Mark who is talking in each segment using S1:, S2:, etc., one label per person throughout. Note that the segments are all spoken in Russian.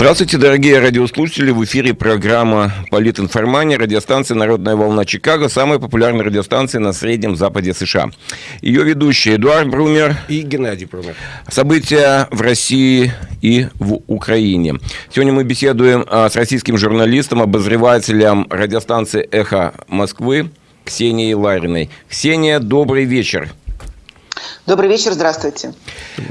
S1: Здравствуйте, дорогие радиослушатели. В эфире программа «Политинформания», радиостанция «Народная волна Чикаго», самая популярная радиостанция на Среднем Западе США. Ее ведущие Эдуард Брумер
S2: и Геннадий Брумер.
S1: События в России и в Украине. Сегодня мы беседуем а, с российским журналистом, обозревателем радиостанции «Эхо Москвы» Ксенией Лариной. Ксения, добрый вечер.
S3: Добрый вечер, здравствуйте.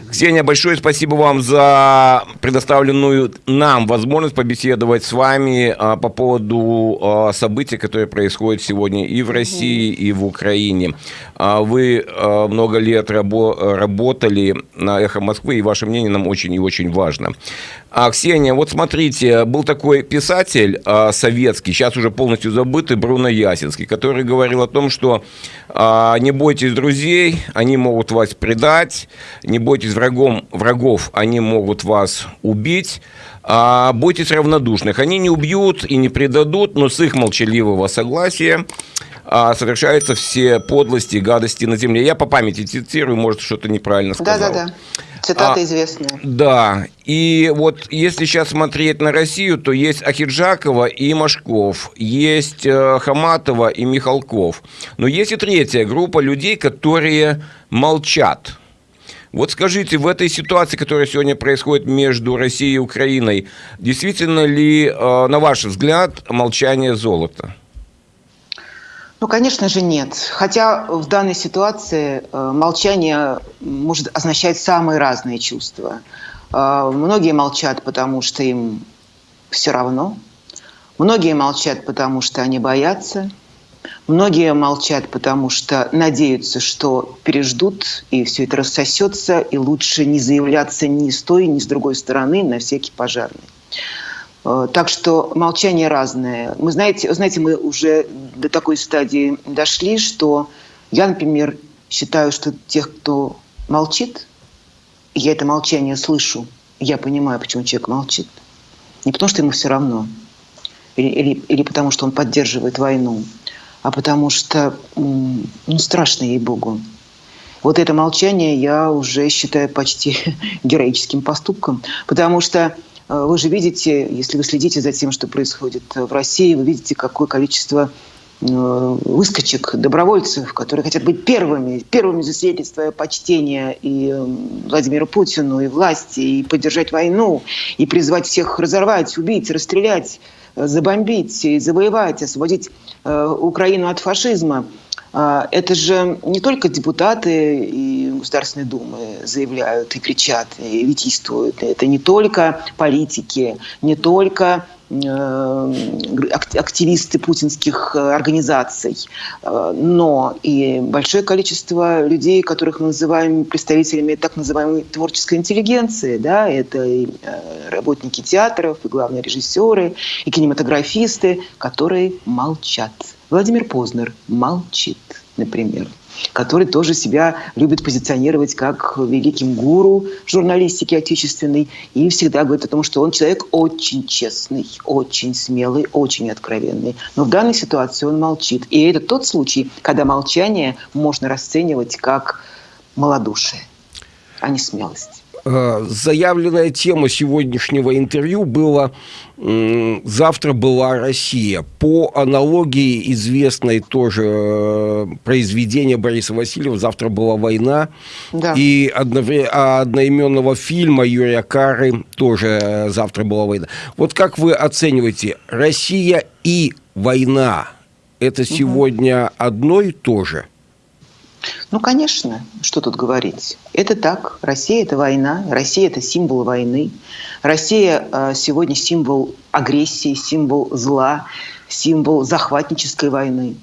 S1: Ксения, большое спасибо вам за предоставленную нам возможность побеседовать с вами а, по поводу а, событий, которые происходят сегодня и в России, и в Украине. А, вы а, много лет рабо работали на «Эхо Москвы», и ваше мнение нам очень и очень важно. А, Ксения, вот смотрите, был такой писатель а, советский, сейчас уже полностью забытый, Бруно Ясинский, который говорил о том, что а, не бойтесь друзей, они могут вас предать, не бойтесь врагом, врагов, они могут вас убить, а бойтесь равнодушных, они не убьют и не предадут, но с их молчаливого согласия а, совершаются все подлости и гадости на земле. Я по памяти цитирую, может, что-то неправильно сказал.
S3: Да-да-да. Цитата а, известная.
S1: Да. И вот если сейчас смотреть на Россию, то есть Ахиджакова и Машков, есть э, Хаматова и Михалков. Но есть и третья группа людей, которые молчат. Вот скажите, в этой ситуации, которая сегодня происходит между Россией и Украиной, действительно ли, э, на ваш взгляд, молчание золота?
S3: Ну, конечно же, нет. Хотя в данной ситуации э, молчание может означать самые разные чувства. Э, многие молчат, потому что им все равно. Многие молчат, потому что они боятся. Многие молчат, потому что надеются, что переждут, и все это рассосется, и лучше не заявляться ни с той, ни с другой стороны на всякий пожарный. Э, так что молчание разное. Мы знаете, знаете, мы уже до такой стадии дошли, что я, например, считаю, что тех, кто молчит, я это молчание слышу, я понимаю, почему человек молчит. Не потому, что ему все равно, или, или, или потому, что он поддерживает войну, а потому что ну, страшно ей-богу. Вот это молчание я уже считаю почти героическим поступком, потому что вы же видите, если вы следите за тем, что происходит в России, вы видите, какое количество э, выскочек, добровольцев, которые хотят быть первыми, первыми засвидетельствуя почтение и э, Владимиру Путину, и власти, и поддержать войну, и призвать всех разорвать, убить, расстрелять, забомбить, и завоевать, освободить Украину от фашизма. А, это же не только депутаты и Государственной Думы заявляют и кричат, и витийствуют. Это не только политики, не только э, активисты путинских э, организаций, э, но и большое количество людей, которых мы называем представителями так называемой творческой интеллигенции. Да? Это и работники театров, и главные режиссеры, и кинематографисты, которые молчат. Владимир Познер молчит, например который тоже себя любит позиционировать как великим гуру журналистики отечественной и всегда говорит о том, что он человек очень честный, очень смелый, очень откровенный. Но в данной ситуации он молчит. И это тот случай, когда молчание можно расценивать как малодушие, а не смелость.
S2: Э, заявленная тема сегодняшнего интервью была «Завтра была Россия». По аналогии известной тоже э, произведения Бориса Васильева «Завтра была война» да. и одноименного фильма Юрия Кары тоже э, «Завтра была война». Вот как вы оцениваете, Россия и война – это сегодня угу. одно и то же?
S3: Ну, конечно, что тут говорить. Это так. Россия – это война. Россия – это символ войны. Россия э, сегодня символ агрессии, символ зла, символ захватнической войны.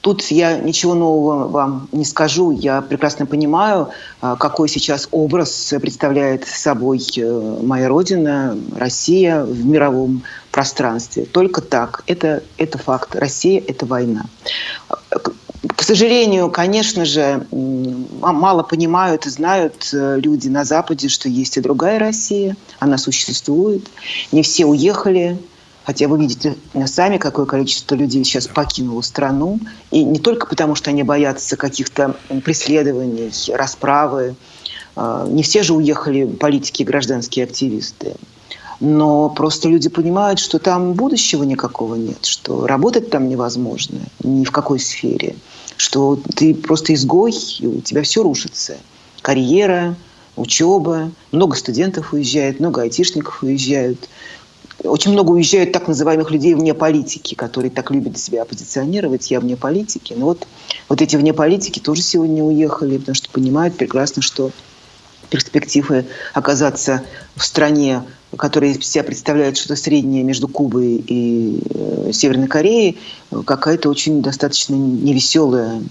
S3: Тут я ничего нового вам не скажу. Я прекрасно понимаю, э, какой сейчас образ представляет собой э, моя родина, Россия в мировом пространстве. Только так. Это, это факт. Россия – это война. Сожалению, конечно же, мало понимают и знают э, люди на Западе, что есть и другая Россия, она существует. Не все уехали, хотя вы видите сами, какое количество людей сейчас покинуло страну. И не только потому, что они боятся каких-то преследований, расправы. Э, не все же уехали политики и гражданские активисты. но просто люди понимают, что там будущего никакого нет, что работать там невозможно ни в какой сфере, что ты просто изгой, и у тебя все рушится. Карьера, учеба, много студентов уезжает, много айтишников уезжают. Очень много уезжают так называемых людей вне политики, которые так любят себя позиционировать, я вне политики. Но вот, вот эти вне политики тоже сегодня уехали, потому что понимают прекрасно, что перспективы оказаться в стране, которая из себя представляет что-то среднее между Кубой и э, Северной Кореей, какая-то очень достаточно невеселая,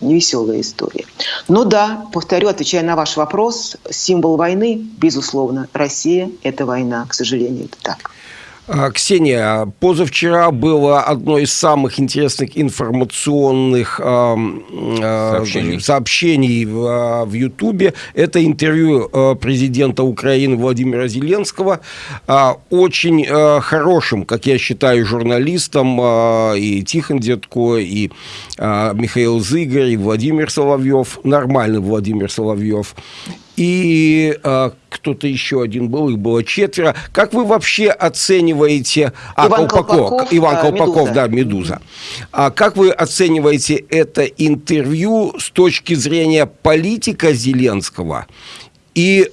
S3: невеселая история. Но да, повторю, отвечая на ваш вопрос, символ войны, безусловно, Россия – это война, к сожалению, это так.
S2: А, Ксения, позавчера было одно из самых интересных информационных э, сообщений, сообщений в, в Ютубе. Это интервью президента Украины Владимира Зеленского. Очень хорошим, как я считаю, журналистом и Тихон Дедко, и Михаил Зыгорь, и Владимир Соловьев, нормальный Владимир Соловьев и э, кто-то еще один был, их было четверо. Как вы вообще оцениваете...
S3: А, Иван Колпаков, Колпаков
S2: Иван Колпаков, Медуза. да, «Медуза». А как вы оцениваете это интервью с точки зрения политика Зеленского и,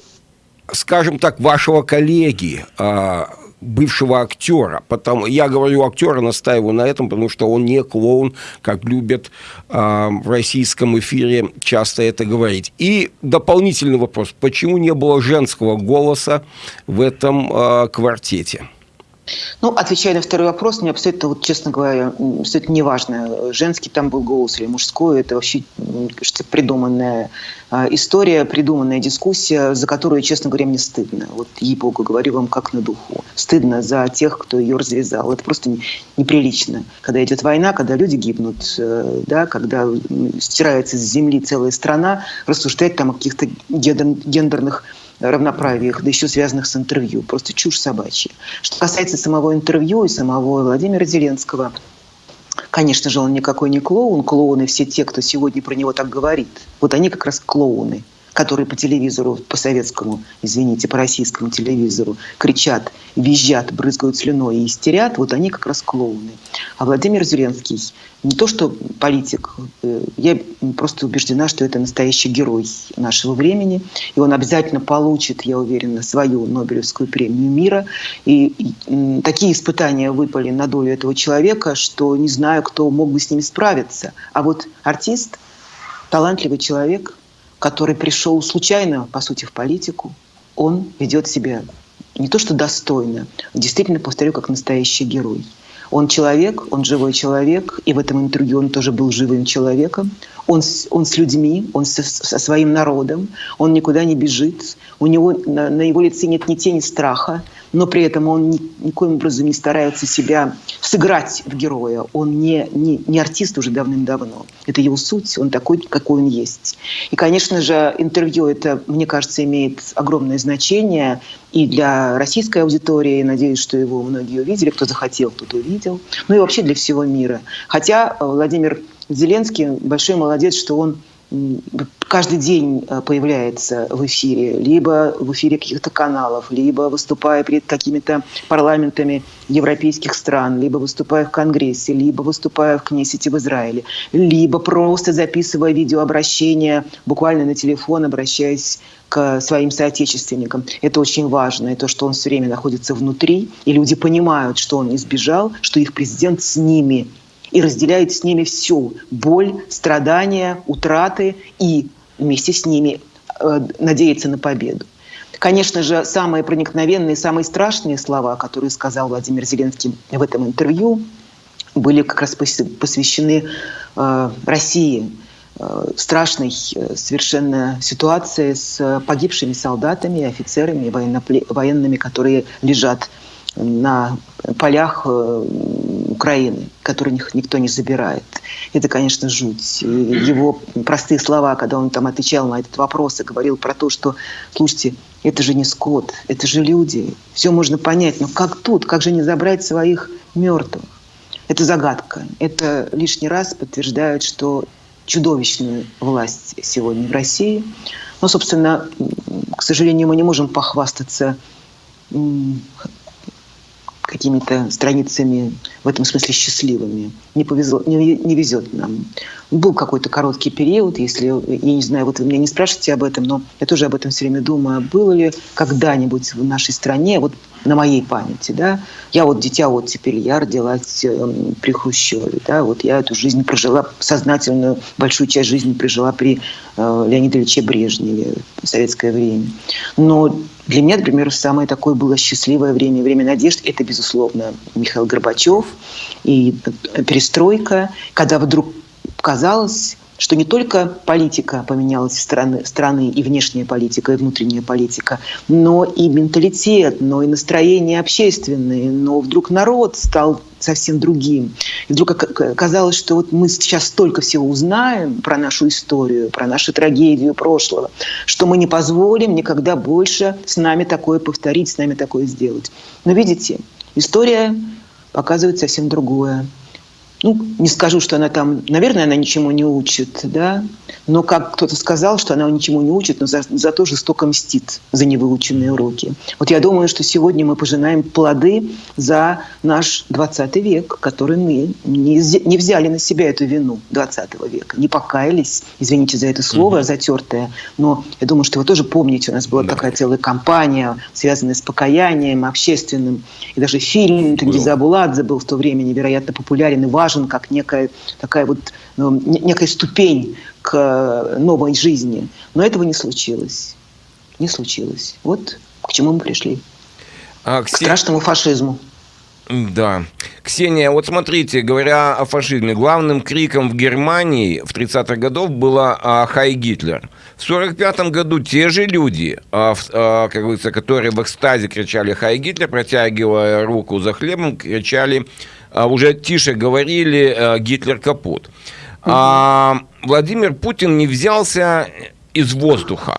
S2: скажем так, вашего коллеги, э, бывшего актера. Потому, я говорю актера, настаиваю на этом, потому что он не клоун, как любят э, в российском эфире часто это говорить. И дополнительный вопрос. Почему не было женского голоса в этом э, квартете?
S3: Ну, отвечая на второй вопрос, мне абсолютно, вот, честно говоря, абсолютно неважно, женский там был голос или мужской, это вообще, кажется, придуманная а, история, придуманная дискуссия, за которую, честно говоря, мне стыдно. Вот, ей-богу, говорю вам как на духу. Стыдно за тех, кто ее развязал. Это просто неприлично. Когда идет война, когда люди гибнут, э, да, когда стирается с земли целая страна, рассуждать там о каких-то гендерных равноправиях, да еще связанных с интервью. Просто чушь собачья. Что касается самого интервью и самого Владимира Зеленского, Конечно же, он никакой не клоун. Клоуны все те, кто сегодня про него так говорит. Вот они как раз клоуны которые по телевизору, по советскому, извините, по российскому телевизору кричат, визжат, брызгают слюной и истерят, вот они как раз клоуны. А Владимир Зеленский не то что политик, э, я просто убеждена, что это настоящий герой нашего времени, и он обязательно получит, я уверена, свою Нобелевскую премию мира. И, и такие испытания выпали на долю этого человека, что не знаю, кто мог бы с ними справиться. А вот артист, талантливый человек – который пришел случайно, по сути, в политику, он ведет себя не то что достойно, действительно, повторю, как настоящий герой. Он человек, он живой человек, и в этом интервью он тоже был живым человеком. Он, он с людьми, он со, со своим народом, он никуда не бежит, у него на, на его лице нет ни тени страха, но при этом он ни, никоим образом не старается себя сыграть в героя. Он не, не, не артист уже давным-давно. Это его суть, он такой, какой он есть. И, конечно же, интервью это, мне кажется, имеет огромное значение и для российской аудитории. Надеюсь, что его многие увидели, кто захотел, тот увидел. Ну и вообще для всего мира. Хотя э, Владимир Зеленский большой молодец, что он каждый день э, появляется в эфире, либо в эфире каких-то каналов, либо выступая перед какими-то парламентами европейских стран, либо выступая в Конгрессе, либо выступая в Кнессете в Израиле, либо просто записывая видеообращение буквально на телефон, обращаясь к своим соотечественникам. Это очень важно. И то, что он все время находится внутри, и люди понимают, что он избежал, что их президент с ними – и разделяет с ними всю боль, страдания, утраты и вместе с ними э, надеется на победу. Конечно же, самые проникновенные, самые страшные слова, которые сказал Владимир Зеленский в этом интервью, были как раз посвящены э, России, э, страшной э, совершенно ситуации с погибшими солдатами, офицерами, военными, которые лежат на полях э, Украины, которых никто не забирает. Это, конечно, жуть. Его простые слова, когда он там отвечал на этот вопрос и говорил про то, что, слушайте, это же не скот, это же люди. Все можно понять, но как тут, как же не забрать своих мертвых? Это загадка. Это лишний раз подтверждает, что чудовищная власть сегодня в России. Но, собственно, к сожалению, мы не можем похвастаться какими-то страницами в этом смысле счастливыми. Не, повезло, не, не везет нам. Был какой-то короткий период, если, я не знаю, вот вы меня не спрашиваете об этом, но я тоже об этом все время думаю, было ли когда-нибудь в нашей стране, вот на моей памяти, да, я вот дитя вот теперь, я родилась э, при Хрущеве, да, вот я эту жизнь прожила, сознательную большую часть жизни прожила при э, Леониде Ильиче Брежневе в советское время. Но для меня, например, самое такое было счастливое время, время надежд, это, безусловно, Михаил Горбачев и перестройка, когда вдруг казалось, что не только политика поменялась страны, страны и внешняя политика, и внутренняя политика, но и менталитет, но и настроение общественное, но вдруг народ стал совсем другим. И вдруг казалось, что вот мы сейчас столько всего узнаем про нашу историю, про нашу трагедию прошлого, что мы не позволим никогда больше с нами такое повторить, с нами такое сделать. Но видите, история показывает совсем другое ну, не скажу, что она там, наверное, она ничему не учит, да, но как кто-то сказал, что она ничему не учит, но за, зато жестоко мстит за невыученные уроки. Вот я думаю, что сегодня мы пожинаем плоды за наш 20 век, который мы не, не взяли на себя эту вину 20 века, не покаялись, извините за это слово угу. затертое, но я думаю, что вы тоже помните, у нас была да. такая целая кампания, связанная с покаянием общественным, и даже фильм Тенгиза Абуладзе был в то время невероятно популярен и важен, важен как некая такая вот ну, некая ступень к э, новой жизни. Но этого не случилось. Не случилось. Вот к чему мы пришли. А, к страшному фашизму.
S1: Да. Ксения, вот смотрите, говоря о фашизме, главным криком в Германии в 30-х годах было а, «Хай Гитлер». В 45-м году те же люди, а, а, как говорится, которые в экстазе кричали «Хай Гитлер», протягивая руку за хлебом, кричали уже тише говорили э, Гитлер капут. А Владимир Путин не взялся из воздуха.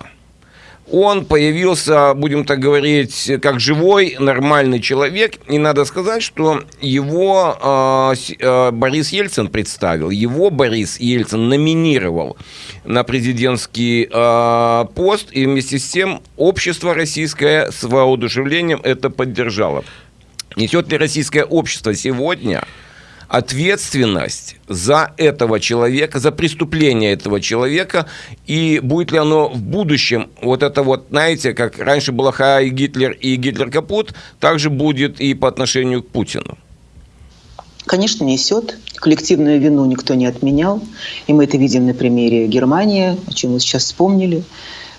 S1: Он появился, будем так говорить, как живой, нормальный человек. И надо сказать, что его э, Борис Ельцин представил, его Борис Ельцин номинировал на президентский э, пост. И вместе с тем общество российское с воодушевлением это поддержало. Несет ли российское общество сегодня ответственность за этого человека, за преступление этого человека, и будет ли оно в будущем, вот это вот, знаете, как раньше было Хай Гитлер и Гитлер капут, также будет и по отношению к Путину?
S3: Конечно, несет. Коллективную вину никто не отменял. И мы это видим на примере Германии, о чем мы сейчас вспомнили.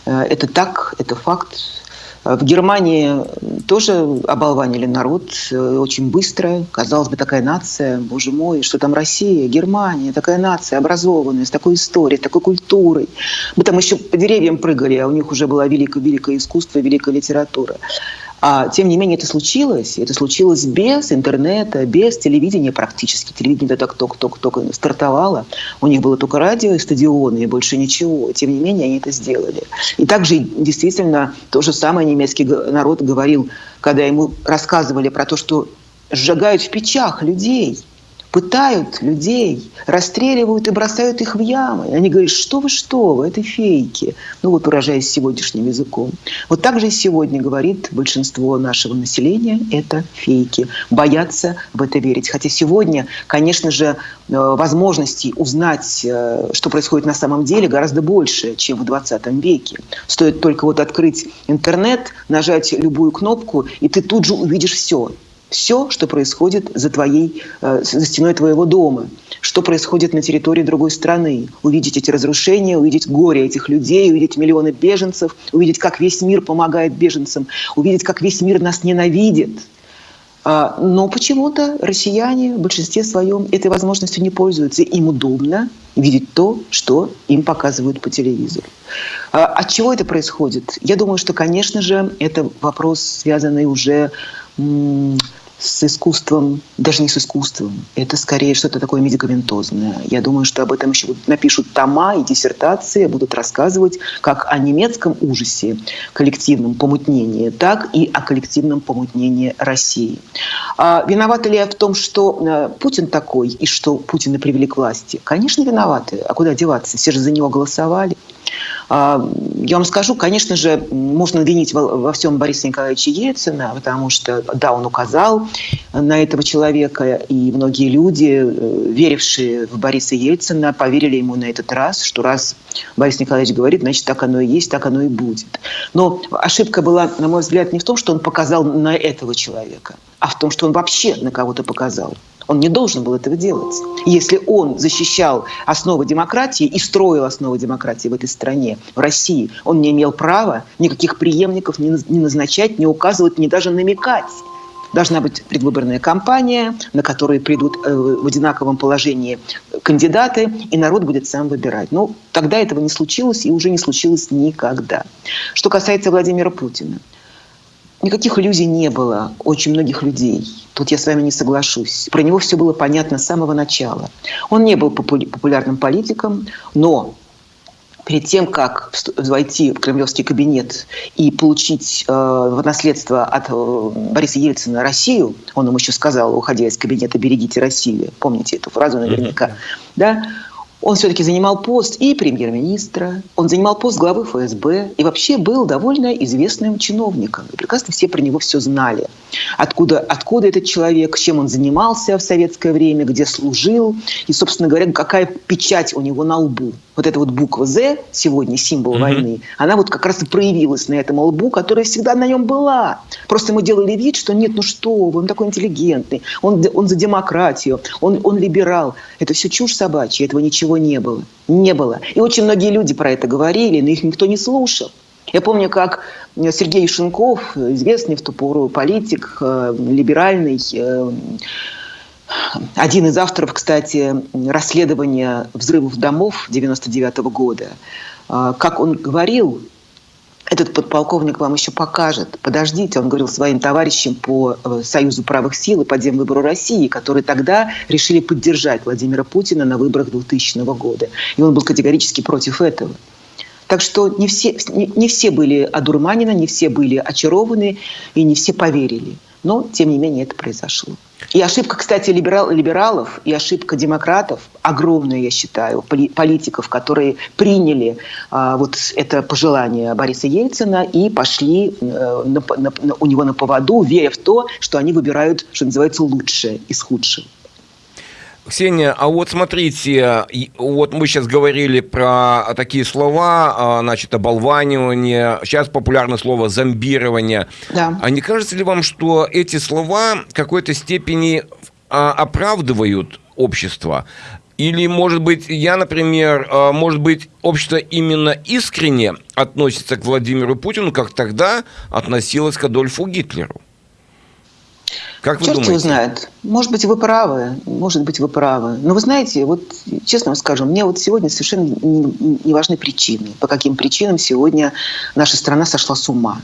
S3: Э, это так, это факт. В Германии тоже оболванили народ э, очень быстро. Казалось бы, такая нация, боже мой, что там Россия, Германия, такая нация образованная, с такой историей, такой культурой. Мы там еще по деревьям прыгали, а у них уже было великое-великое искусство, великая литература. А, тем не менее, это случилось. Это случилось без интернета, без телевидения практически. Телевидение так только-только стартовало. У них было только радио и стадионы, и больше ничего. Тем не менее, они это сделали. И также действительно то же самое немецкий народ говорил, когда ему рассказывали про то, что сжигают в печах людей – пытают людей, расстреливают и бросают их в ямы. Они говорят, что вы, что вы, это фейки. Ну вот выражаясь сегодняшним языком. Вот так же и сегодня говорит большинство нашего населения, это фейки. Боятся в это верить. Хотя сегодня, конечно же, э, возможностей узнать, э, что происходит на самом деле, гораздо больше, чем в 20 веке. Стоит только вот открыть интернет, нажать любую кнопку, и ты тут же увидишь все все, что происходит за, твоей, э, за стеной твоего дома, что происходит на территории другой страны. Увидеть эти разрушения, увидеть горе этих людей, увидеть миллионы беженцев, увидеть, как весь мир помогает беженцам, увидеть, как весь мир нас ненавидит. А, но почему-то россияне в большинстве своем этой возможностью не пользуются. Им удобно видеть то, что им показывают по телевизору. А, от чего это происходит? Я думаю, что, конечно же, это вопрос, связанный уже с искусством, даже не с искусством, это скорее что-то такое медикаментозное. Я думаю, что об этом еще напишут тома и диссертации, будут рассказывать как о немецком ужасе, коллективном помутнении, так и о коллективном помутнении России. А виноваты ли я в том, что э, Путин такой и что Путина привели к власти? Конечно, виноваты. А куда деваться? Все же за него голосовали. А, я вам скажу, конечно же, можно винить во всем Бориса Николаевича Ельцина, потому что, да, он указал на этого человека, и многие люди, э, верившие в Бориса Ельцина, поверили ему на этот раз, что раз Борис Николаевич говорит, значит, так оно и есть, так оно и будет. Но ошибка была, на мой взгляд, не в том, что он показал на этого человека, а в том, что он вообще на кого-то показал. Он не должен был этого делать. Если он защищал основы демократии и строил основы демократии в этой стране, в России, он не имел права никаких преемников ни назначать, ни указывать, ни даже намекать. Должна быть предвыборная кампания, на которой придут э, в одинаковом положении кандидаты, и народ будет сам выбирать. Но ну, тогда этого не случилось и уже не случилось никогда. Что касается Владимира Путина. Никаких иллюзий не было очень многих людей. Тут я с вами не соглашусь. Про него все было понятно с самого начала. Он не был популярным политиком, но перед тем, как войти в кремлевский кабинет и получить э, в наследство от э, Бориса Ельцина Россию, он ему еще сказал, уходя из кабинета, берегите Россию. Помните эту фразу наверняка. Mm-hmm. Да? Он все-таки занимал пост и премьер-министра, он занимал пост главы ФСБ и вообще был довольно известным чиновником. И прекрасно все про него все знали. Откуда, откуда этот человек, чем он занимался в советское время, где служил, и, собственно говоря, какая печать у него на лбу вот эта вот буква «З», сегодня символ mm-hmm. войны, она вот как раз и проявилась на этом лбу, которая всегда на нем была. Просто мы делали вид, что нет, ну что вы, он такой интеллигентный, он, он за демократию, он, он либерал. Это все чушь собачья, этого ничего не было. Не было. И очень многие люди про это говорили, но их никто не слушал. Я помню, как Сергей Шенков, известный в ту пору политик, э, либеральный, э, один из авторов, кстати, расследования взрывов домов 99 -го года, а, как он говорил, этот подполковник вам еще покажет. Подождите, он говорил своим товарищам по э, Союзу правых сил и по Демвыбору России, которые тогда решили поддержать Владимира Путина на выборах 2000 года. И он был категорически против этого. Так что не все, не, все были одурманены, не все были очарованы и не все поверили. Но, тем не менее, это произошло. И ошибка, кстати, либерал, либералов и ошибка демократов огромная, я считаю, политиков, которые приняли а, вот это пожелание Бориса Ельцина и пошли а, на, на, у него на поводу, веря в то, что они выбирают, что называется, лучшее из худшего.
S1: Ксения, а вот смотрите, вот мы сейчас говорили про такие слова, а, значит, оболванивание, сейчас популярное слово зомбирование. Да. А не кажется ли вам, что эти слова в какой-то степени а, оправдывают общество? Или, может быть, я, например, а, может быть, общество именно искренне относится к Владимиру Путину, как тогда относилось к Адольфу Гитлеру?
S3: Как вы Черт думаете? его знает. Может быть, вы правы. Может быть, вы правы. Но вы знаете, вот честно вам скажу, мне вот сегодня совершенно не, не важны причины. По каким причинам сегодня наша страна сошла с ума.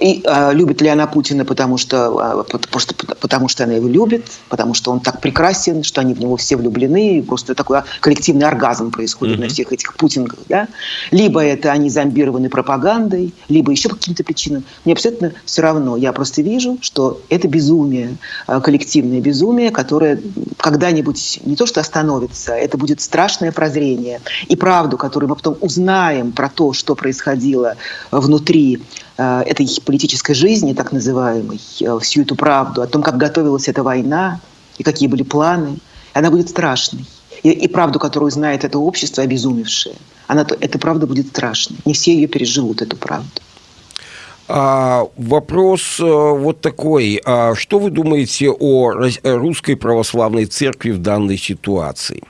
S3: И э, любит ли она Путина, потому что, э, потому, что, потому что она его любит, потому что он так прекрасен, что они в него все влюблены, и просто такой коллективный оргазм происходит mm-hmm. на всех этих путингах. Да? Либо это они зомбированы пропагандой, либо еще по каким-то причинам. Мне абсолютно все равно. Я просто вижу, что это безумие, коллективное безумие, которое когда-нибудь не то что остановится, это будет страшное прозрение. И правду, которую мы потом узнаем про то, что происходило внутри этой политической жизни, так называемой, э, всю эту правду о том, как готовилась эта война и какие были планы, она будет страшной. И, и правду, которую знает это общество, обезумевшее, она, эта правда будет страшной. Не все ее переживут, эту правду.
S2: А, вопрос э, вот такой. А что вы думаете о русской православной церкви в данной ситуации?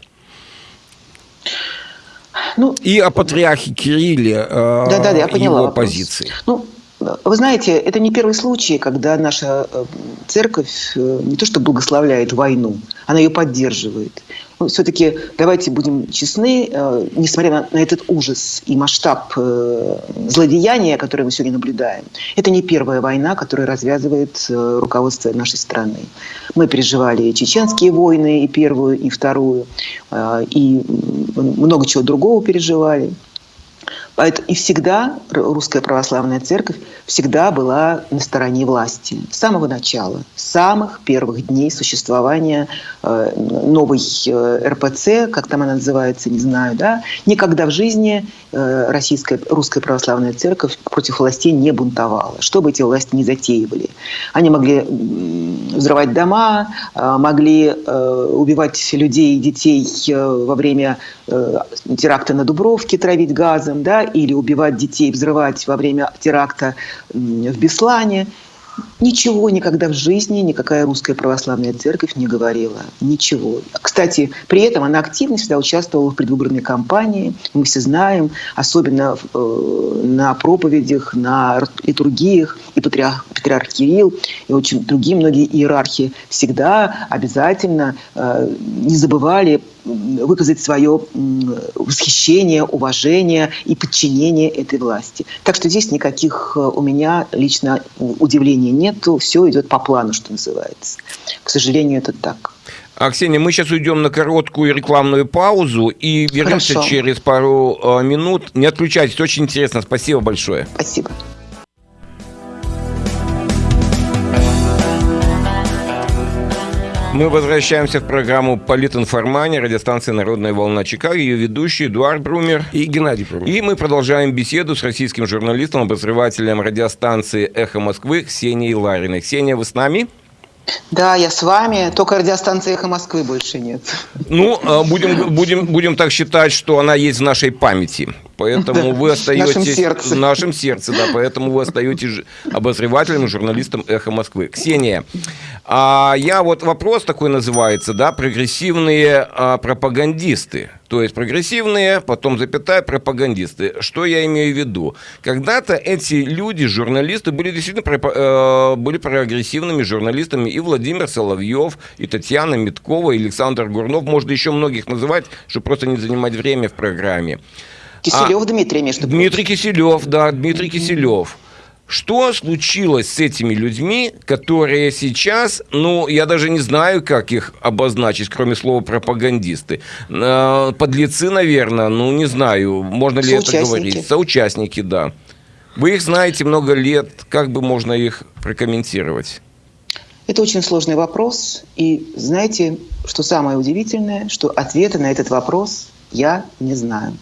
S2: Ну, и о патриархе Кирилле, да, да, я поняла его вопрос. позиции.
S3: Ну, вы знаете, это не первый случай, когда наша э, церковь э, не то что благословляет войну, она ее поддерживает. Ну, все-таки давайте будем честны, э, несмотря на, этот ужас и масштаб злодеяния, которое мы сегодня наблюдаем, это не первая война, которая развязывает руководство нашей страны. Мы переживали чеченские войны, и первую, и вторую, и много чего другого переживали. И всегда русская православная церковь всегда была на стороне власти. С самого начала, с самых первых дней существования э, новой э, РПЦ, как там она называется, не знаю, да, никогда в жизни э, российская, русская православная церковь против властей не бунтовала, что бы эти власти не затеивали. Они могли взрывать дома, могли убивать людей и детей во время теракта на Дубровке, травить газом, да, или убивать детей, взрывать во время теракта в Беслане. Ничего никогда в жизни никакая русская православная церковь не говорила. Ничего. Кстати, при этом она активно всегда участвовала в предвыборной кампании. Мы все знаем, особенно э, на проповедях, на литургиях. И патриарх, патриарх Кирилл, и очень другие многие иерархи всегда обязательно э, не забывали выказать свое восхищение, уважение и подчинение этой власти. Так что здесь никаких э, у меня лично удивлений нету, все идет по плану, что называется. К сожалению, это так.
S1: А, Ксения, мы сейчас уйдем на короткую рекламную паузу и вернемся Хорошо. через пару э, минут. Не отключайтесь, очень интересно. Спасибо большое.
S3: Спасибо.
S1: Мы возвращаемся в программу «Политинформания», радиостанция «Народная волна Чикаго», ее ведущий Эдуард Брумер
S2: и Геннадий Брумер.
S1: И мы продолжаем беседу с российским журналистом, обозревателем радиостанции «Эхо Москвы» Ксенией Лариной. Ксения, вы с нами?
S3: Да, я с вами, только радиостанции «Эхо Москвы» больше нет.
S1: Ну, а, будем, будем, будем так считать, что она есть в нашей памяти. Поэтому да, вы остаетесь в нашем сердце. в нашем сердце, да, поэтому вы остаетесь обозревателем журналистом «Эхо Москвы». Ксения, а я вот вопрос такой называется, да, прогрессивные а, пропагандисты. То есть прогрессивные, потом запятая, пропагандисты. Что я имею в виду? Когда-то эти люди, журналисты, были действительно э, были прогрессивными журналистами. И Владимир Соловьев, и Татьяна Миткова, и Александр Гурнов. Можно еще многих называть, чтобы просто не занимать время в программе.
S3: Киселев а, Дмитрий, между
S1: прочим. Дмитрий Киселев, да, Дмитрий Киселев. Что случилось с этими людьми, которые сейчас, ну, я даже не знаю, как их обозначить, кроме слова пропагандисты. Э, подлецы, наверное, ну, не знаю, можно ли это говорить. Соучастники, да. Вы их знаете много лет, как бы можно их прокомментировать?
S3: Это очень сложный вопрос. И знаете, что самое удивительное, что ответа на этот вопрос я не знаю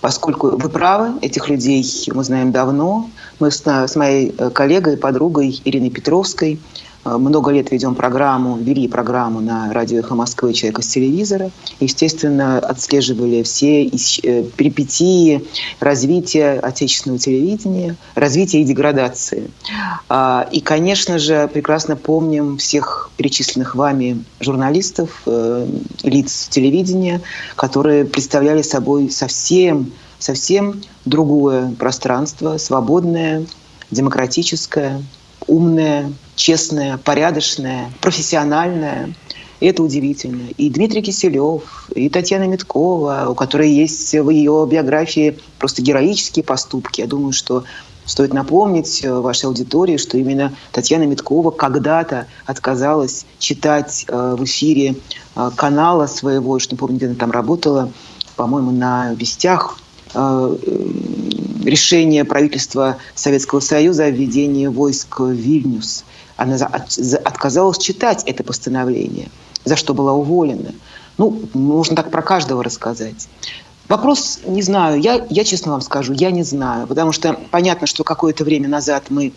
S3: поскольку вы правы, этих людей мы знаем давно. Мы с, с моей э, коллегой, подругой Ириной Петровской Э, много лет ведем программу, вели программу на радио «Эхо Москвы» «Человек из телевизора». Естественно, отслеживали все э, перипетии развития отечественного телевидения, развития и деградации. А, и, конечно же, прекрасно помним всех перечисленных вами журналистов, лиц телевидения, которые представляли собой совсем совсем другое пространство, свободное, демократическое, умное, честная, порядочная, профессиональная. И это удивительно. И Дмитрий Киселев, и Татьяна Миткова, у которой есть в ее биографии просто героические поступки. Я думаю, что стоит напомнить вашей аудитории, что именно Татьяна Миткова когда-то отказалась читать э, в эфире э, канала своего, что не помню, где она там работала, по-моему, на «Вестях», э, решение правительства Советского Союза о введении войск в Вильнюс. Она отказалась читать это постановление, за что была уволена. Ну, можно так про каждого рассказать. Вопрос не знаю. Я, я честно вам скажу, я не знаю. Потому что понятно, что какое-то время назад мы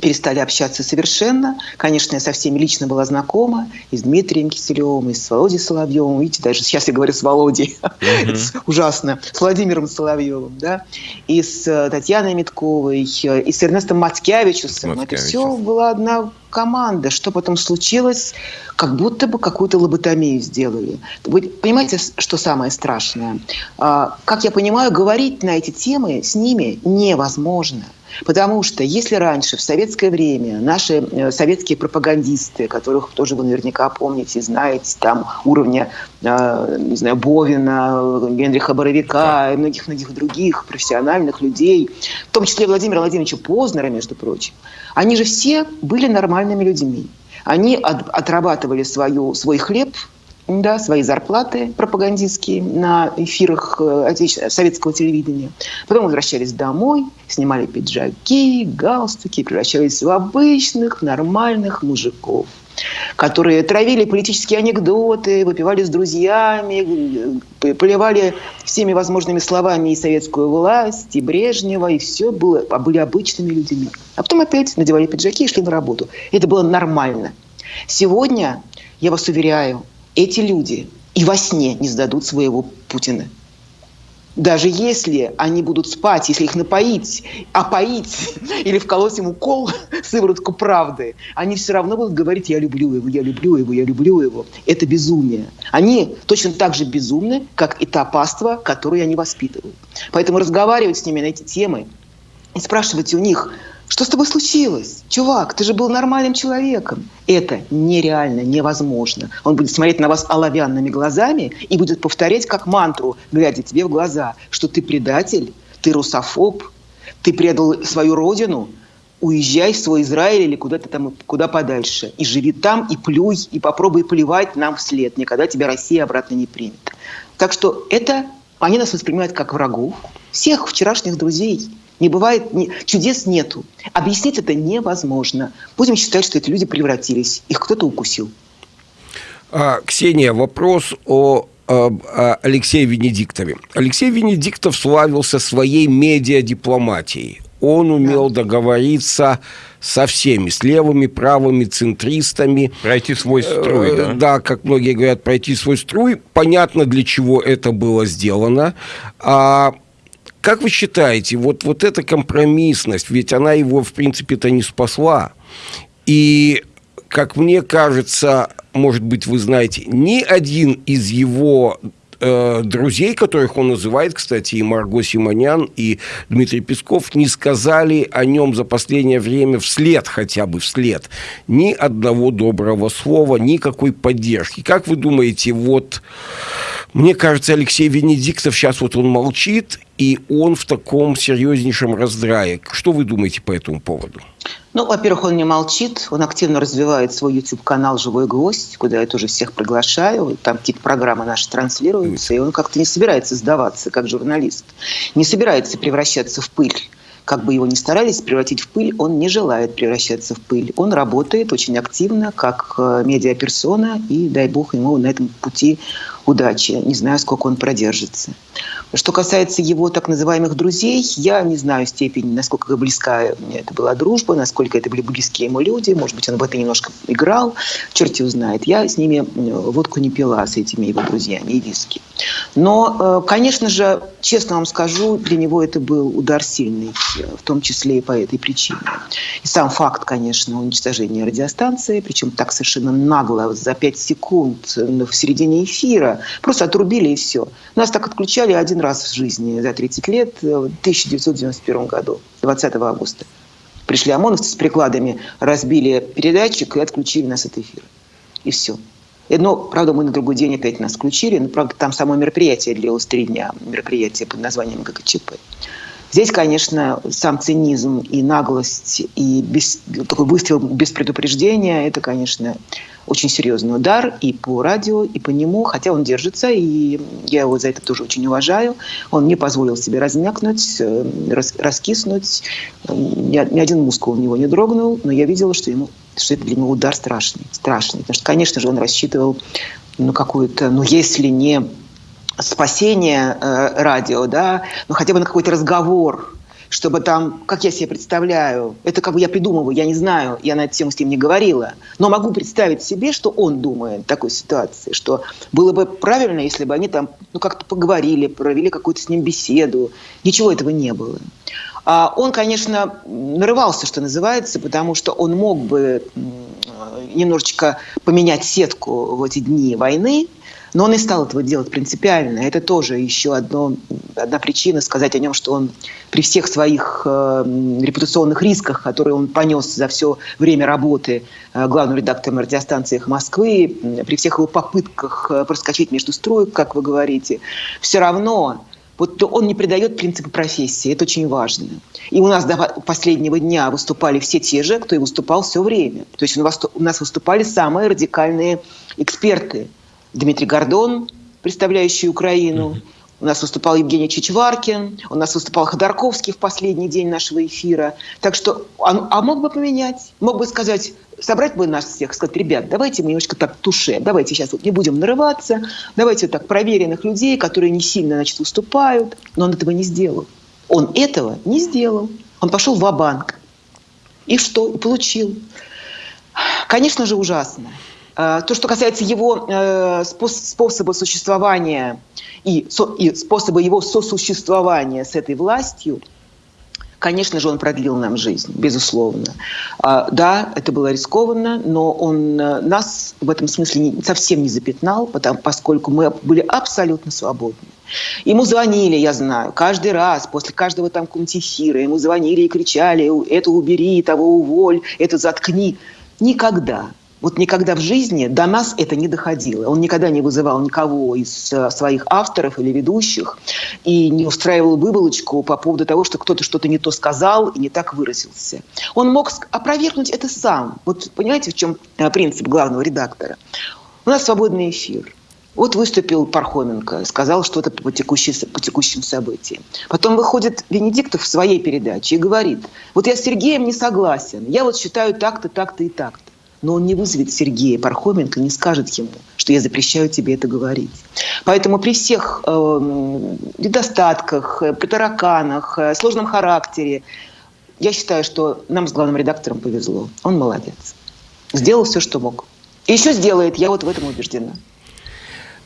S3: перестали общаться совершенно. Конечно, я со всеми лично была знакома, и с Дмитрием Киселевым, и с Володей Соловьевым. Видите, даже сейчас я говорю с Володей. Mm-hmm. ужасно. С Владимиром Соловьевым, да. И с э, Татьяной Митковой, э, и с Эрнестом Мацкевичусом. Это все была одна команда. Что потом случилось? Как будто бы какую-то лоботомию сделали. Вы понимаете, что самое страшное? А, как я понимаю, говорить на эти темы с ними невозможно. Потому что если раньше, в советское время, наши э, советские пропагандисты, которых тоже вы наверняка помните, знаете, там уровня, э, не знаю, Бовина, Генриха Боровика и многих-многих других профессиональных людей, в том числе Владимира Владимировича Познера, между прочим, они же все были нормальными людьми. Они от, отрабатывали свою, свой хлеб да, свои зарплаты пропагандистские на эфирах э, советского телевидения. Потом возвращались домой, снимали пиджаки, галстуки, превращались в обычных, нормальных мужиков которые травили политические анекдоты, выпивали с друзьями, поливали всеми возможными словами и советскую власть, и Брежнева, и все было, а были обычными людьми. А потом опять надевали пиджаки и шли на работу. Это было нормально. Сегодня, я вас уверяю, эти люди и во сне не сдадут своего Путина. Даже если они будут спать, если их напоить, опоить или вколоть ему кол, сыворотку правды, они все равно будут говорить «я люблю его, я люблю его, я люблю его». Это безумие. Они точно так же безумны, как и та паства, которую они воспитывают. Поэтому разговаривать с ними на эти темы и спрашивать у них – что с тобой случилось? Чувак, ты же был нормальным человеком. Это нереально, невозможно. Он будет смотреть на вас оловянными глазами и будет повторять как мантру, глядя тебе в глаза, что ты предатель, ты русофоб, ты предал свою родину, уезжай в свой Израиль или куда-то там, куда подальше. И живи там, и плюй, и попробуй плевать нам вслед. Никогда тебя Россия обратно не примет. Так что это, они нас воспринимают как врагов. Всех вчерашних друзей – не бывает, не, чудес нету. Объяснить это невозможно. Будем считать, что эти люди превратились. Их кто-то укусил.
S2: А, Ксения, вопрос о Алексее Венедиктове. Алексей Венедиктов славился своей медиадипломатией. Он умел да. договориться со всеми, с левыми, правыми, центристами.
S1: Пройти свой струй,
S2: э, да? Да, как многие говорят, пройти свой струй. Понятно, для чего это было сделано. А как вы считаете, вот, вот эта компромиссность, ведь она его, в принципе-то, не спасла. И, как мне кажется, может быть, вы знаете, ни один из его э, друзей, которых он называет, кстати, и Марго Симонян, и Дмитрий Песков, не сказали о нем за последнее время вслед, хотя бы вслед, ни одного доброго слова, никакой поддержки. Как вы думаете, вот мне кажется, Алексей Венедиктов сейчас вот он молчит, и он в таком серьезнейшем раздрае. Что вы думаете по этому поводу?
S3: Ну, во-первых, он не молчит, он активно развивает свой YouTube-канал «Живой гвоздь», куда я тоже всех приглашаю. Там какие-то программы наши транслируются, и он как-то не собирается сдаваться как журналист, не собирается превращаться в пыль как бы его ни старались превратить в пыль, он не желает превращаться в пыль. Он работает очень активно, как э, медиаперсона, и дай бог ему на этом пути удачи. Не знаю, сколько он продержится. Что касается его так называемых друзей, я не знаю степень, насколько близка это была дружба, насколько это были близкие ему люди. Может быть, он в это немножко играл. Черт его знает. Я с ними водку не пила, с этими его друзьями, и виски. Но, э, конечно же, честно вам скажу, для него это был удар сильный, в том числе и по этой причине. И сам факт, конечно, уничтожения радиостанции, причем так совершенно нагло, за 5 секунд в середине эфира, Просто отрубили и все. Нас так отключали один раз в жизни за 30 лет, в 1991 году, 20 августа. Пришли ОМОНовцы с прикладами, разбили передатчик и отключили нас от эфира. И все. Но, правда, мы на другой день опять нас включили. Но, правда, там само мероприятие длилось три дня. Мероприятие под названием ГКЧП. Здесь, конечно, сам цинизм и наглость, и без, такой выстрел без предупреждения, это, конечно, очень серьезный удар и по радио, и по нему, хотя он держится, и я его за это тоже очень уважаю. Он не позволил себе размякнуть, э, рас, раскиснуть, ни, ни один мускул у него не дрогнул, но я видела, что, ему, что это для него удар страшный, страшный. Потому что, конечно же, он рассчитывал ну, какую-то, ну, если не спасение э, радио, да, ну, хотя бы на какой-то разговор, чтобы там, как я себе представляю, это как бы я придумываю, я не знаю, я на эту тему с ним не говорила, но могу представить себе, что он думает в такой ситуации, что было бы правильно, если бы они там ну, как-то поговорили, провели какую-то с ним беседу. Ничего этого не было. А он, конечно, нарывался, что называется, потому что он мог бы немножечко поменять сетку в эти дни войны, но он не стал этого делать принципиально. Это тоже еще одно, одна причина сказать о нем, что он при всех своих э, репутационных рисках, которые он понес за все время работы э, главным редактором радиостанции «Эхо Москвы», при всех его попытках э, проскочить между строек, как вы говорите, все равно вот он не придает принципы профессии, это очень важно. И у нас до последнего дня выступали все те же, кто и выступал все время. То есть у нас выступали самые радикальные эксперты – Дмитрий Гордон, представляющий Украину. У нас выступал Евгений Чичваркин, у нас выступал Ходорковский в последний день нашего эфира. Так что, а, а мог бы поменять, мог бы сказать, собрать бы нас всех, сказать, ребят, давайте мы немножко так туше, давайте сейчас вот не будем нарываться, давайте вот так проверенных людей, которые не сильно, значит, выступают. Но он этого не сделал. Он этого не сделал. Он пошел в банк И что? И получил. Конечно же, ужасно. А, то, что касается его э, способа существования и, и способа его сосуществования с этой властью, конечно же, он продлил нам жизнь, безусловно. А, да, это было рискованно, но он э, нас в этом смысле совсем не запятнал, потому, поскольку мы были абсолютно свободны. Ему звонили, я знаю, каждый раз, после каждого там кунтифира, ему звонили и кричали, это убери, того уволь, это заткни. Никогда вот никогда в жизни до нас это не доходило. Он никогда не вызывал никого из э, своих авторов или ведущих и не устраивал выволочку по поводу того, что кто-то что-то не то сказал и не так выразился. Он мог опровергнуть это сам. Вот понимаете, в чем э, принцип главного редактора? У нас свободный эфир. Вот выступил Пархоменко, сказал что-то по, по текущим событиям. Потом выходит Венедиктов в своей передаче и говорит, вот я с Сергеем не согласен, я вот считаю так-то, так-то и так-то но он не вызовет Сергея Пархоменко, не скажет ему, что я запрещаю тебе это говорить. Поэтому при всех э, недостатках, при тараканах, э, сложном характере, я считаю, что нам с главным редактором повезло. Он молодец. Сделал все, что мог. И еще сделает, я вот в этом убеждена.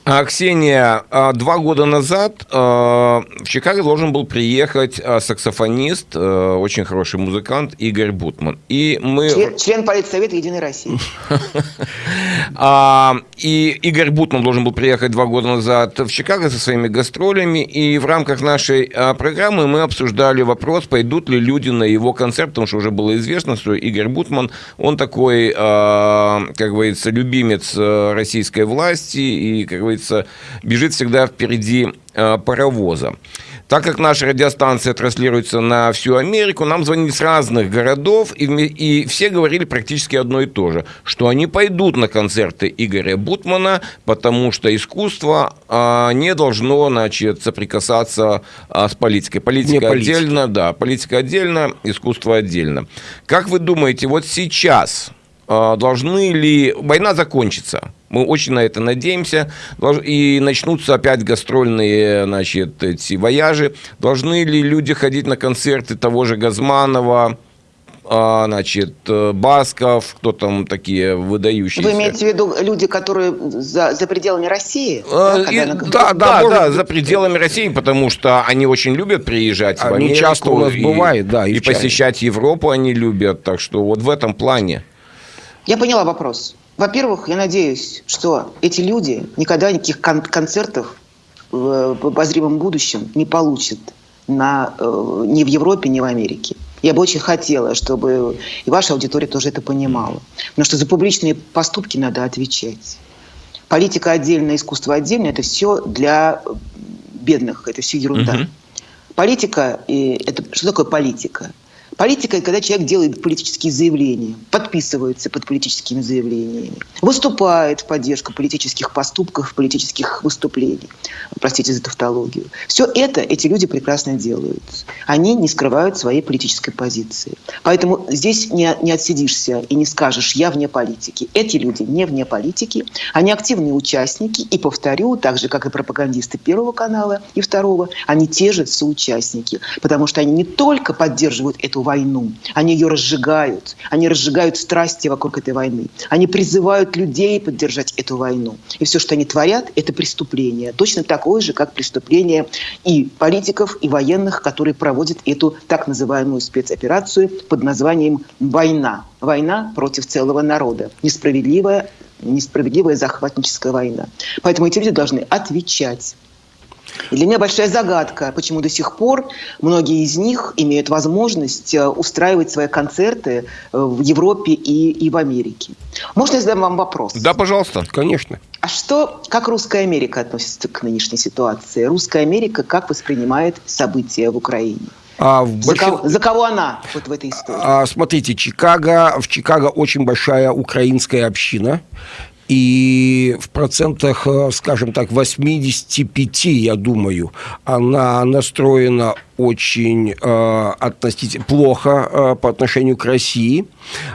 S1: А, Ксения, а, два года назад а, в Чикаго должен был приехать саксофонист, очень хороший музыкант Игорь Бутман.
S3: И мы... Член, член Политсовета Единой России.
S1: И Игорь Бутман должен был приехать два года назад в Чикаго со своими гастролями. И в рамках нашей программы мы обсуждали вопрос, пойдут ли люди на его концерт, потому что уже было известно, что Игорь Бутман, он такой, как говорится, любимец российской власти и, как говорится, говорится, бежит всегда впереди э, паровоза. Так как наша радиостанция транслируется на всю Америку, нам звонили с разных городов, и, и все говорили практически одно и то же, что они пойдут на концерты Игоря Бутмана, потому что искусство а, не должно, значит, соприкасаться а, с политикой. Политика отдельно, да, политика отдельно, искусство отдельно. Как вы думаете, вот сейчас а, должны ли... Война закончится, мы очень на это надеемся. И начнутся опять гастрольные значит, эти вояжи. Должны ли люди ходить на концерты того же Газманова, а, значит, Басков, кто там такие выдающиеся.
S3: Вы имеете в виду люди, которые за, за пределами России?
S1: А, да, и, на... да, да, да, да, за пределами России, потому что они очень любят приезжать они в Америку.
S2: часто у нас и, бывает, да.
S1: И, и посещать Европу они любят, так что вот в этом плане.
S3: Я поняла вопрос. Во-первых, я надеюсь, что эти люди никогда никаких кон- концертов в, обозримом будущем не получат на, э, ни в Европе, ни в Америке. Я бы очень хотела, чтобы и ваша аудитория тоже это понимала. Потому что за публичные поступки надо отвечать. Политика отдельно, искусство отдельно – это все для бедных, это все ерунда. Угу. Политика, и это, что такое политика? Политика – когда человек делает политические заявления, подписывается под политическими заявлениями, выступает в поддержку политических поступков, политических выступлений. Простите за тавтологию. Все это эти люди прекрасно делают. Они не скрывают своей политической позиции. Поэтому здесь не, не отсидишься и не скажешь «я вне политики». Эти люди не вне политики, они активные участники. И повторю, так же, как и пропагандисты Первого канала и Второго, они те же соучастники. Потому что они не только поддерживают эту войну. Они ее разжигают. Они разжигают страсти вокруг этой войны. Они призывают людей поддержать эту войну. И все, что они творят, это преступление. Точно такое же, как преступление и политиков, и военных, которые проводят эту так называемую спецоперацию под названием «война». Война против целого народа. Несправедливая несправедливая захватническая война. Поэтому эти люди должны отвечать и для меня большая загадка, почему до сих пор многие из них имеют возможность э, устраивать свои концерты э, в Европе и, и в Америке. Можно я задам вам вопрос?
S1: Да, пожалуйста. Конечно.
S3: А что, как русская Америка относится к нынешней ситуации? Русская Америка как воспринимает события в Украине? А в за, кого, за кого она вот в этой истории?
S2: А, смотрите, Чикаго, в Чикаго очень большая украинская община. И в процентах, э, скажем так, 85, я думаю, она настроена очень э, относительно плохо э, по отношению к России.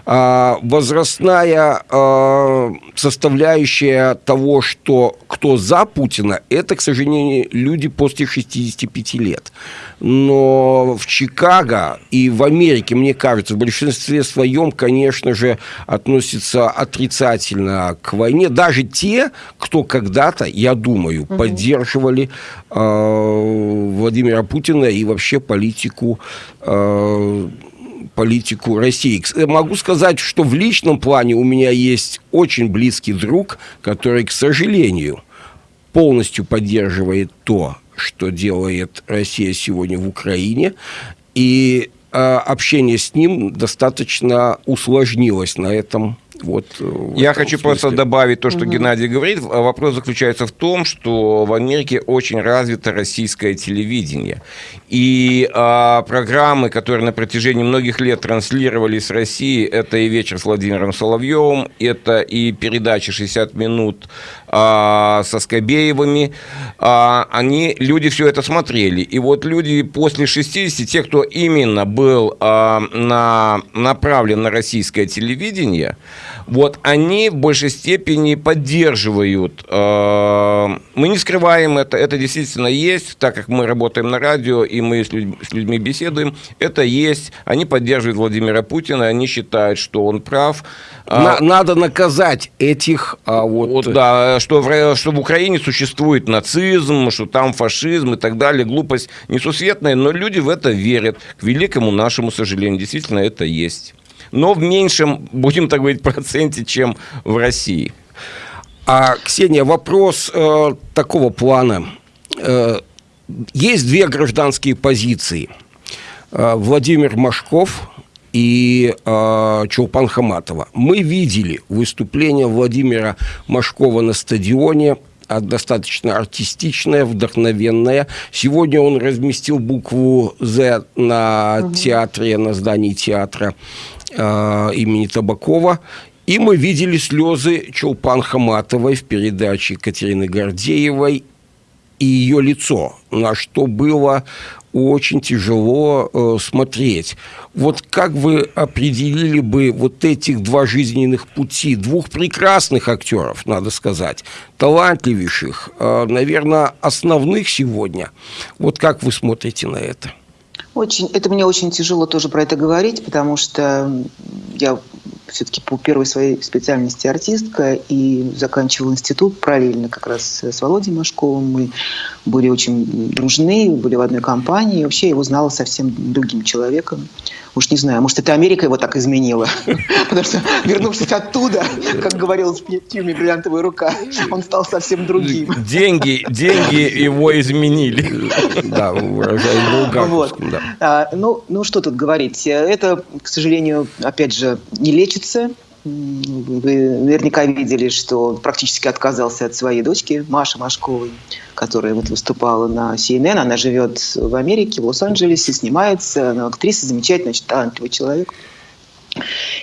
S2: Э, возрастная э, составляющая того, что кто за Путина, это, к сожалению, люди после 65 лет. Но в Чикаго и в Америке, мне кажется, в большинстве своем, конечно же, относятся отрицательно к войне. Даже те, кто когда-то, я думаю, угу. поддерживали э, Владимира Путина и вообще политику э, политику России. Могу сказать, что в личном плане у меня есть очень близкий друг, который, к сожалению, полностью поддерживает то, что делает Россия сегодня в Украине. И э, общение с ним достаточно усложнилось на этом вот,
S1: э, Я хочу смысле. просто добавить то, что угу. Геннадий говорит. Вопрос заключается в том, что в Америке очень развито российское телевидение. И а, программы, которые на протяжении многих лет транслировались с России, это и «Вечер с Владимиром Соловьевым», это и передачи «60 минут» а, со Скобеевыми. А, они, люди все это смотрели. И вот люди после 60, те, кто именно был а, на, направлен на российское телевидение, вот они в большей степени поддерживают. Э, мы не скрываем это, это действительно есть, так как мы работаем на радио и мы с людьми, с людьми беседуем, это есть. Они поддерживают Владимира Путина, они считают, что он прав.
S2: На, а, надо наказать этих... А вот...
S1: вот да, что в, что в Украине существует нацизм, что там фашизм и так далее. Глупость несусветная, но люди в это верят. К великому нашему сожалению, действительно это есть но в меньшем, будем так говорить, проценте, чем в России.
S2: А, Ксения, вопрос э, такого плана. Э, есть две гражданские позиции. Э, Владимир Машков и э, Чулпан Хаматова. Мы видели выступление Владимира Машкова на стадионе а достаточно артистичная, вдохновенная. Сегодня он разместил букву «З» на театре, на здании театра имени Табакова. И мы видели слезы Чулпан Хаматовой в передаче Екатерины Гордеевой и ее лицо, на что было очень тяжело э, смотреть. Вот как вы определили бы вот этих два жизненных пути, двух прекрасных актеров, надо сказать, талантливейших, э, наверное, основных сегодня. Вот как вы смотрите на это?
S3: Очень, это мне очень тяжело тоже про это говорить, потому что я все-таки по первой своей специальности артистка и заканчивала институт параллельно как раз с Володей Машковым. Мы были очень дружны, были в одной компании. Вообще я его знала совсем другим человеком. Уж не знаю, может, это Америка его так изменила. Потому что, вернувшись оттуда, как говорил в фильме «Бриллиантовая рука», он стал совсем другим.
S1: Деньги, деньги его изменили.
S2: Да, выражая
S3: вот. А, ну, ну, что тут говорить. Это, к сожалению, опять же, не лечится. Вы наверняка видели, что он практически отказался от своей дочки Маши Машковой которая вот выступала на CNN. Она живет в Америке, в Лос-Анджелесе, снимается. Она актриса, замечательная, талантливый человек.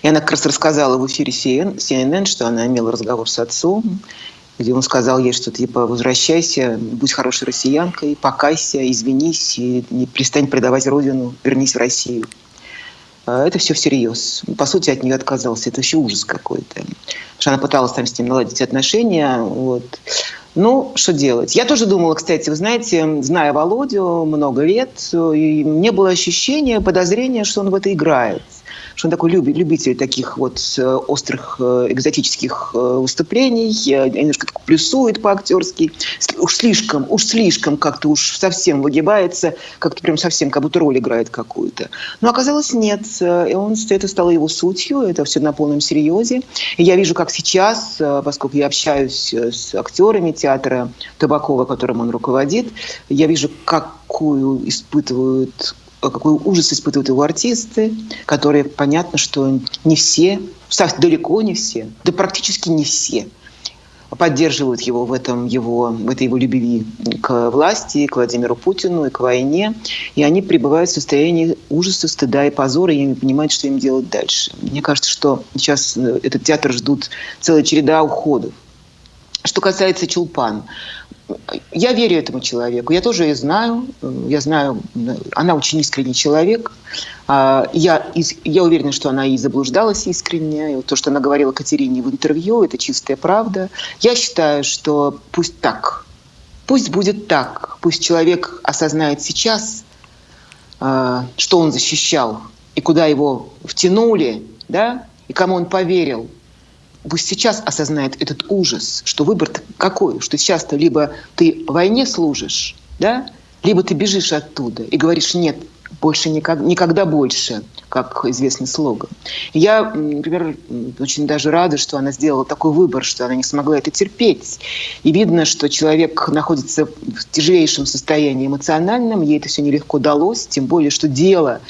S3: И она как раз рассказала в эфире CNN, что она имела разговор с отцом, где он сказал ей, что типа возвращайся, будь хорошей россиянкой, покайся, извинись и не перестань предавать родину, вернись в Россию. А это все всерьез. По сути, от нее отказался. Это вообще ужас какой-то. Потому что она пыталась там с ним наладить отношения. Вот. Ну, что делать? Я тоже думала, кстати, вы знаете, зная Володю много лет, и мне было ощущение, подозрение, что он в это играет что он такой любитель таких вот э, острых э, экзотических э, выступлений, немножко так плюсует по-актерски, уж слишком, уж слишком как-то уж совсем выгибается, как-то прям совсем как будто роль играет какую-то. Но оказалось нет, и он, это стало его сутью, это все на полном серьезе. И я вижу, как сейчас, поскольку я общаюсь с актерами театра Табакова, которым он руководит, я вижу, какую испытывают какой ужас испытывают его артисты, которые, понятно, что не все, далеко не все, да практически не все поддерживают его в, этом его, в этой его любви к власти, к Владимиру Путину и к войне. И они пребывают в состоянии ужаса, стыда и позора, и не понимают, что им делать дальше. Мне кажется, что сейчас э, этот театр ждут целая череда уходов. Что касается Чулпан, я верю этому человеку. Я тоже ее знаю. Я знаю, она очень искренний человек. А, я, я уверена, что она и заблуждалась искренне. И то, что она говорила Катерине в интервью, это чистая правда. Я считаю, что пусть так. Пусть будет так. Пусть человек осознает сейчас, а, что он защищал и куда его втянули, да, и кому он поверил пусть сейчас осознает этот ужас, что выбор какой, что сейчас-то либо ты войне служишь, да, либо ты бежишь оттуда и говоришь, нет, больше никогда, никогда больше, как известный слоган. Я, например, очень даже рада, что она сделала такой выбор, что она не смогла это терпеть. И видно, что человек находится в тяжелейшем состоянии эмоциональном, ей это все нелегко далось, тем более, что дело,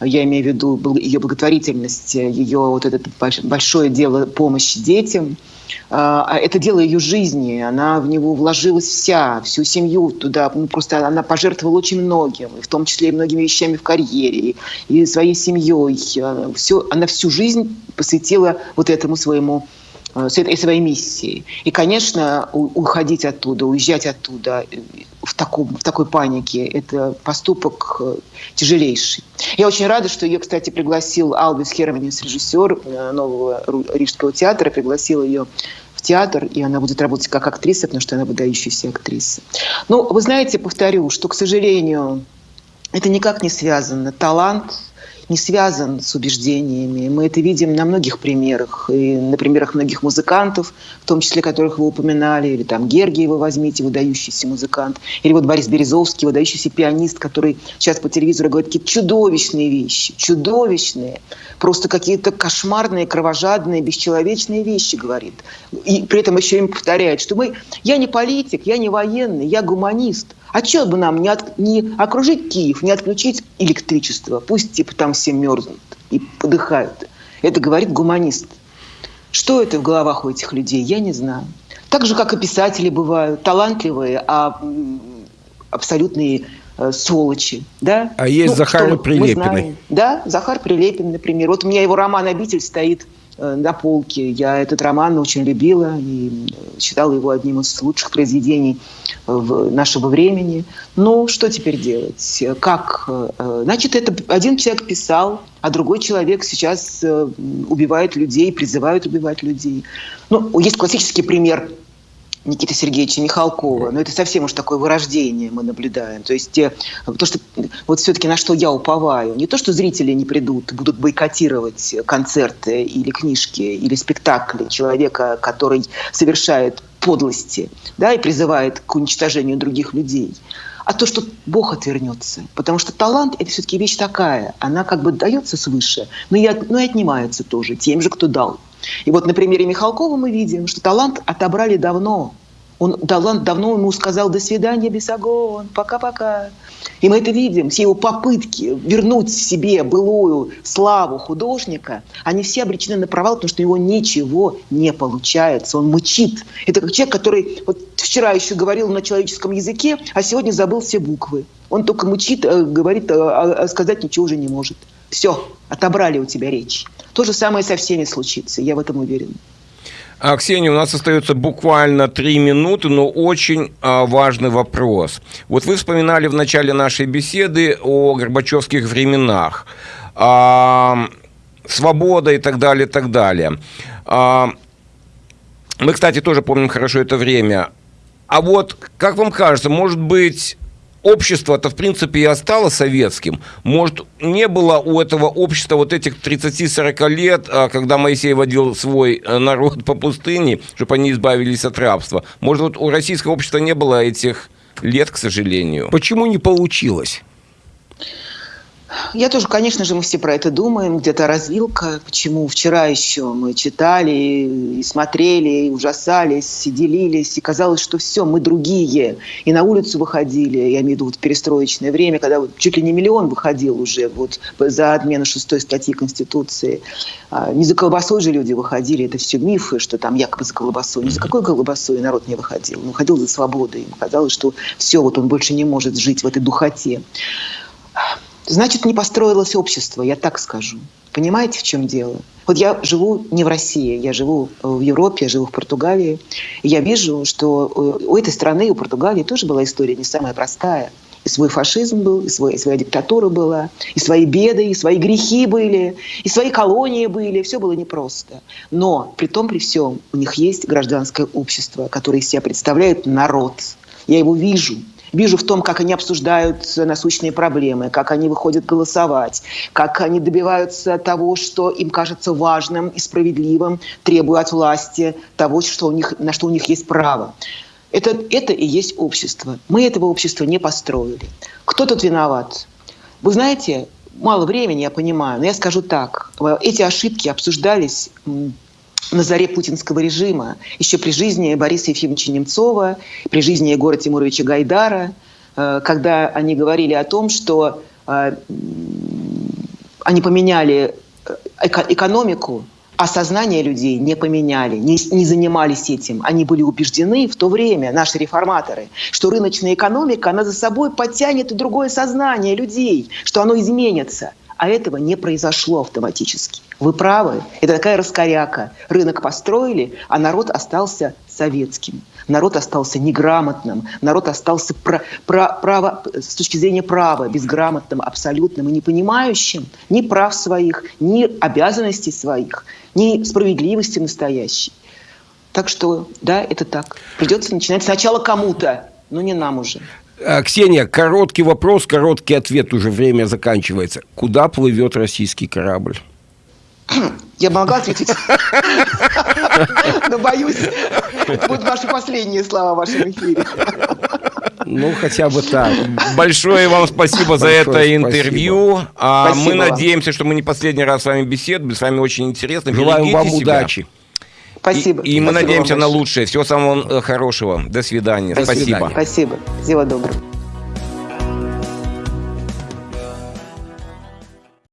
S3: я имею в виду ее благотворительность, ее вот это большое дело помощи детям – это дело ее жизни, она в него вложилась вся, всю семью туда, ну, просто она пожертвовала очень многим, в том числе и многими вещами в карьере, и своей семьей. Все, она всю жизнь посвятила вот этому своему с этой своей миссией. И, конечно, уходить оттуда, уезжать оттуда э, в, таком, в такой панике – это поступок э, тяжелейший. Я очень рада, что ее, кстати, пригласил Албис Херманис, режиссер нового Рижского театра, пригласил ее в театр, и она будет работать как актриса, потому что она выдающаяся актриса. Ну, вы знаете, повторю, что, к сожалению, это никак не связано. Талант – не связан с убеждениями. Мы это видим на многих примерах. И на примерах многих музыкантов, в том числе которых вы упоминали, или там Гергиева возьмите, выдающийся музыкант, или вот Борис Березовский, выдающийся пианист, который сейчас по телевизору говорит какие-то чудовищные вещи, чудовищные, просто какие-то кошмарные, кровожадные, бесчеловечные вещи говорит. И при этом еще им повторяет, что мы, я не политик, я не военный, я гуманист – а что бы нам не, от, не окружить Киев, не отключить электричество? Пусть типа там все мерзнут и подыхают. Это говорит гуманист. Что это в головах у этих людей, я не знаю. Так же, как и писатели бывают, талантливые, а абсолютные э, сволочи. Да?
S2: А есть ну, Захар Прилепин.
S3: Да, Захар Прилепин, например. Вот у меня его роман «Обитель» стоит на полке. Я этот роман очень любила и считала его одним из лучших произведений в нашего времени. Ну, что теперь делать? Как? Э, значит, это один человек писал, а другой человек сейчас э, убивает людей, призывает убивать людей. Ну, есть классический пример – Никиты Сергеевича Михалкова. Но это совсем уж такое вырождение мы наблюдаем. То есть то, что вот все-таки на что я уповаю, не то, что зрители не придут, будут бойкотировать концерты или книжки, или спектакли человека, который совершает подлости да, и призывает к уничтожению других людей, а то, что Бог отвернется. Потому что талант – это все-таки вещь такая. Она как бы дается свыше, но и, но и отнимается тоже тем же, кто дал. И вот на примере Михалкова мы видим, что талант отобрали давно. Он талант давно ему сказал «до свидания, Бесогон, пока-пока». И мы это видим, все его попытки вернуть себе былую славу художника, они все обречены на провал, потому что у него ничего не получается, он мычит. Это как человек, который вот вчера еще говорил на человеческом языке, а сегодня забыл все буквы. Он только мычит, э, говорит, а, а сказать ничего уже не может. Все, отобрали у тебя речь. То же самое со всеми случится, я в этом уверен.
S1: А, Ксения, у нас остается буквально три минуты, но очень а, важный вопрос. Вот вы вспоминали в начале нашей беседы о горбачевских временах. А, свобода и так далее, и так далее. А, мы, кстати, тоже помним хорошо это время. А вот, как вам кажется, может быть, общество-то, в принципе, и осталось советским. Может, не было у этого общества вот этих 30-40 лет, а, когда Моисей водил свой э, народ по пустыне, чтобы они избавились от рабства. Может, вот у российского общества не было этих лет, к сожалению.
S2: Почему не получилось?
S3: Я тоже, конечно же, мы все про это думаем, где-то развилка, почему вчера еще мы читали и смотрели, и ужасались, и делились, и казалось, что все, мы другие. И на улицу выходили, я имею в виду вот перестроечное время, когда вот чуть ли не миллион выходил уже вот за отмену шестой статьи Конституции. А, не за колбасой же люди выходили, это все мифы, что там якобы за колбасой. Ни за какой колбасой народ не выходил. Он выходил за свободой. Ему казалось, что все, вот он больше не может жить в этой духоте. Значит, не построилось общество, я так скажу. Понимаете, в чем дело? Вот я живу не в России, я живу в Европе, я живу в Португалии. И я вижу, что э, у этой страны, у Португалии тоже была история не самая простая. И свой фашизм был, и, свой, и своя диктатура была, и свои беды, и свои грехи были, и свои колонии были. Все было непросто. Но при том, при всем, у них есть гражданское общество, которое из себя представляет народ. Я его вижу – вижу в том, как они обсуждают насущные проблемы, как они выходят голосовать, как они добиваются того, что им кажется важным и справедливым, требуя от власти того, что у них, на что у них есть право. Это, это и есть общество. Мы этого общества не построили. Кто тут виноват? Вы знаете, мало времени, я понимаю, но я скажу так. Эти ошибки обсуждались на заре путинского режима, еще при жизни Бориса Ефимовича Немцова, при жизни Егора Тимуровича Гайдара, э, когда они говорили о том, что э, они поменяли э, экономику, а сознание людей не поменяли, не, не занимались этим. Они были убеждены в то время, наши реформаторы, что рыночная экономика, она за собой подтянет и другое сознание людей, что оно изменится – а этого не произошло автоматически. Вы правы, это такая раскоряка. Рынок построили, а народ остался советским. Народ остался неграмотным, народ остался про, про, право, с точки зрения права безграмотным, абсолютным и не понимающим ни прав своих, ни обязанностей своих, ни справедливости настоящей. Так что, да, это так. Придется начинать сначала кому-то, но не нам уже.
S2: А, Ксения, короткий вопрос, короткий ответ, уже время заканчивается. Куда плывет российский корабль?
S3: Я могла ответить, но боюсь, будут ваши последние слова в вашем эфире.
S2: Ну, хотя бы так.
S1: Большое вам спасибо за это интервью. А мы надеемся, что мы не последний раз с вами беседуем. С вами очень интересно.
S2: Желаем вам удачи.
S3: Спасибо.
S1: И, и мы надеемся на лучшее. Всего самого э, хорошего. До свидания.
S3: До
S1: Спасибо.
S3: Свидания. Спасибо. Всего доброго.